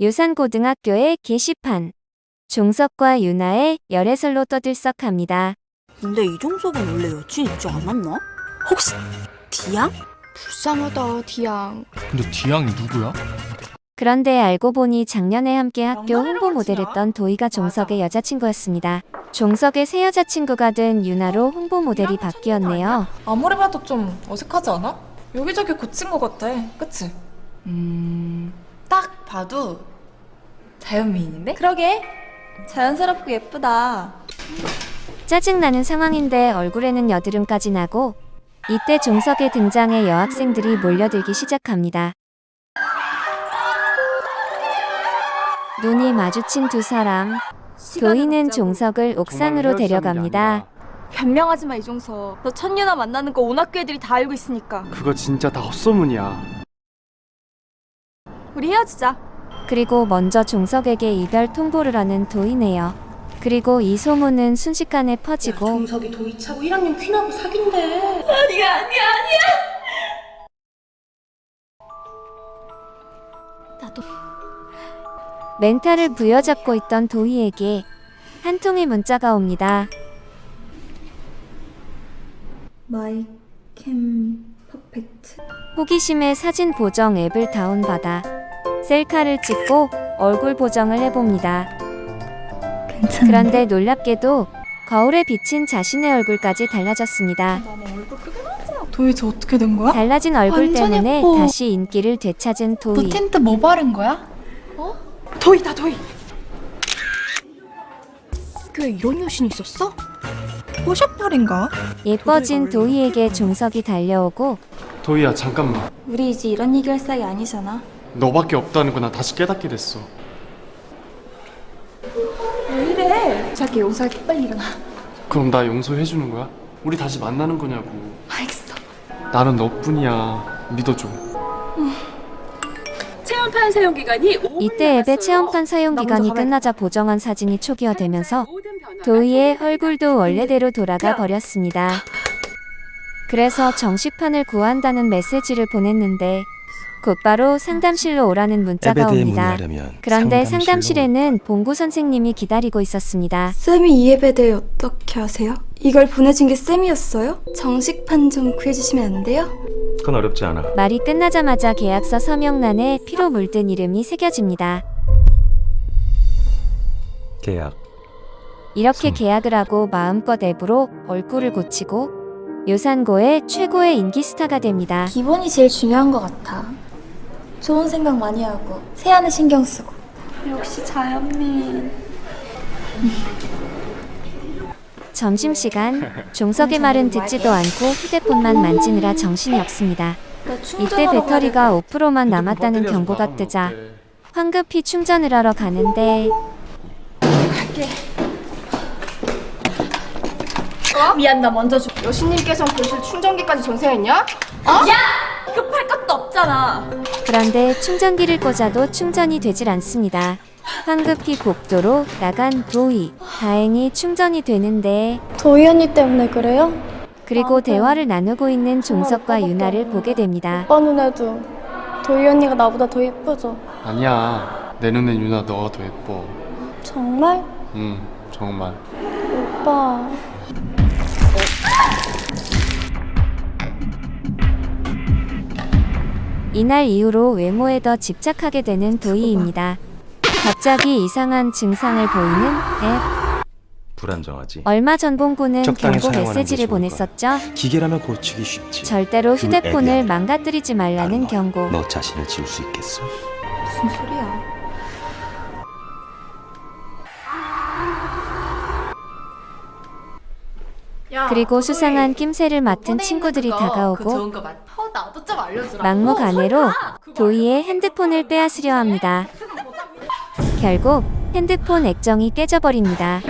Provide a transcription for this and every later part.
요산고등학교의 게시판. 종석과 유나의 열애설로 떠들썩합니다. 근데 이종석은 원래 여친 있지 않았나? 혹시 디양? 불쌍하다 디양 근데 디양이 누구야? 그런데 알고 보니 작년에 함께 학교 홍보 모델 했던 도희가 종석의 여자친구였습니다. 종석의 새 여자친구가 된 유나로 홍보 모델이 바뀌었네요. 아무리 봐도 좀 어색하지 않아? 여기저기 고친 것 같아. 그치? 음... 딱 봐도 자연미인인데? 그러게 자연스럽고 예쁘다 짜증나는 상황인데 얼굴에는 여드름까지 나고 이때 종석의 등장에 여학생들이 몰려들기 시작합니다. 눈이 마주친 두 사람. 도희는 종석을 옥상으로 데려갑니다. 변명하지 마 이종석 너 천유나 만나는 거 온 학교 애들이 다 알고 있으니까 그거 진짜 다 헛소문이야. 우리 헤어지자 그리고 먼저 종석에게 이별 통보를 하는 도희네요. 그리고 이 소문은 순식간에 퍼지고 종석이 도이차고 1학년 퀸하고 사귄대. 나도 멘탈을 부여잡고 있던 도희에게 한 통의 문자가 옵니다. My Cam Perfect 호기심에 사진 보정 앱을 다운받아 셀카를 찍고 얼굴 보정을 해봅니다. 괜찮아 그런데 놀랍게도 거울에 비친 자신의 얼굴까지 달라졌습니다. 도희 저 어떻게 된 거야? 달라진 얼굴 때문에 예뻐. 다시 인기를 되찾은 너 도희. 틴트 뭐 바른 거야? 어? 도희다 도희! 학교에 이런 여신이 있었어? 포샵팔인가? 예뻐진 도희에게 종석이 달려오고 도희야 잠깐만. 우리 이제 이런 얘기할 사이 아니잖아 너밖에 없다는 거나 다시 깨닫게 됐어. 왜 이래 자기 용서할게 빨리 일어나 그럼 나 용서해 주는 거야? 우리 다시 만나는 거냐고. 알겠어 나는 너뿐이야. 믿어줘. 체험판 사용 기간이 5분 이때 앱의 체험판 사용 기간이 끝나자 보정한 사진이 초기화되면서 도희의 얼굴도 원래대로 돌아가 버렸습니다. 그래서 정식판을 구한다는 메시지를 보냈는데 곧바로 상담실로 오라는 문자가 옵니다. 그런데 상담실로 상담실에는 봉구 선생님이 기다리고 있었습니다. 쌤이 이 앱에 대해 어떻게 아세요? 이걸 보내준 게 쌤이었어요? 정식판 좀 구해주시면 안 돼요? 그건 어렵지 않아. 말이 끝나자마자 계약서 서명란에 피로 물든 이름이 새겨집니다. 계약. 이렇게 음. 계약을 하고 마음껏 앱으로 얼굴을 고치고 요산고의 최고의 인기 스타가 됩니다. 기본이 제일 중요한 것 같아 좋은 생각 많이 하고 세안에 신경 쓰고 역시 자연민 점심시간 종석의 말은 듣지도 않고 휴대폰만 만지느라 정신이 없습니다. 나 이때 배터리가 5%만 근데 남았다는 경고가 좀 뜨자. 황급히 충전을 하러 가는데 미안 나 먼저 줘 여신님께서 벌써 충전기까지 전세했냐? 어? 야! 급할 것도 없잖아 그런데 충전기를 꽂아도 충전이 되질 않습니다. 황급히 복도로 나간 도희. 다행히 충전이 되는데 도희 언니 때문에 그래요? 그리고 대화를 나누고 있는 종석과 유나를 보게 됩니다. 오빠 눈에도 도희 언니가 나보다 더 예쁘죠? 아니야. 내 눈엔 유나 너가 더 예뻐. 정말? 응, 정말. 오빠 이날 이후로 외모에 더 집착하게 되는 도희입니다. 갑자기 이상한 증상을 보이는 앱. 불안정하지. 얼마 전 봉구는 경고 메시지를. 보냈었죠. 기계라면 고치기 쉽지. 절대로 그 휴대폰을 망가뜨리지 말라는 너, 경고. 너 자신을 지울 수 있겠어? 무슨 소리야 그리고 수상한 낌새를 맡은 친구들이 다가오고 어, 나도 좀 알려주라. 막무가내로 도희의 핸드폰을 빼앗으려 합니다. 결국 핸드폰 액정이 깨져버립니다.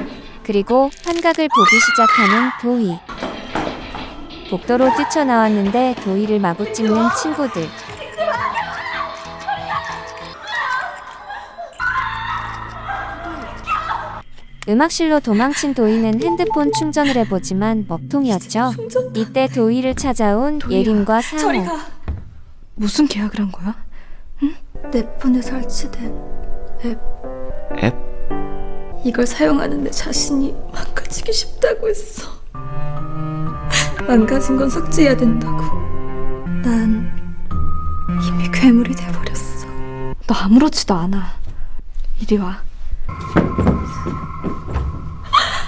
그리고 환각을 보기 시작하는 도희. 복도로 뛰쳐나왔는데 도희를 마구 찍는 친구들. 음악실로 도망친 도희는 핸드폰 충전을 해보지만 먹통이었죠. 이때 도희를 찾아온 예림과 상호. 무슨 계약을 한 거야? 응? 내 폰에 설치된 앱? 이걸 사용하는 내 자신이 망가지기 쉽다고 했어. 망가진 건 삭제해야 된다고. 난 이미 괴물이 돼버렸어. 너 아무렇지도 않아. 이리 와.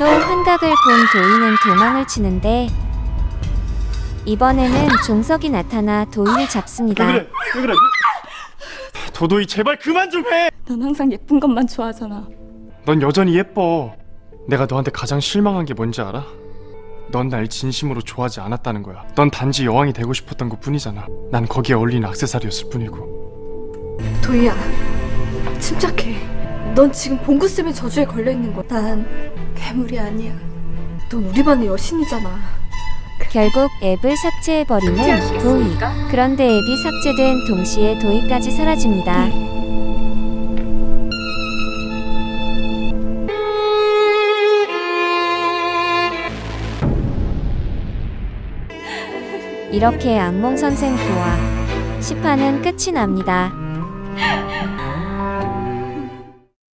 또 환각을 본 도희는 도망을 치는데 이번에는 종석이 나타나 도희를 잡습니다. 왜 그래? 도도이 제발 그만 좀 해. 넌 항상 예쁜 것만 좋아하잖아. 넌 여전히 예뻐. 내가 너한테 가장 실망한 게 뭔지 알아? 넌 날 진심으로 좋아하지 않았다는 거야. 넌 단지 여왕이 되고 싶었던 것 뿐이잖아. 난 거기에 어울리는 액세서리였을 뿐이고. 도희야, 침착해. 넌 지금 봉구쌤의 저주에 걸려 있는 거야. 난 괴물이 아니야. 넌 우리 반의 여신이잖아. 결국 앱을 삭제해버리는 도희. 그런데 앱이 삭제된 동시에 도희까지 사라집니다. 이렇게 악몽 선생 부와 10화는 끝이 납니다.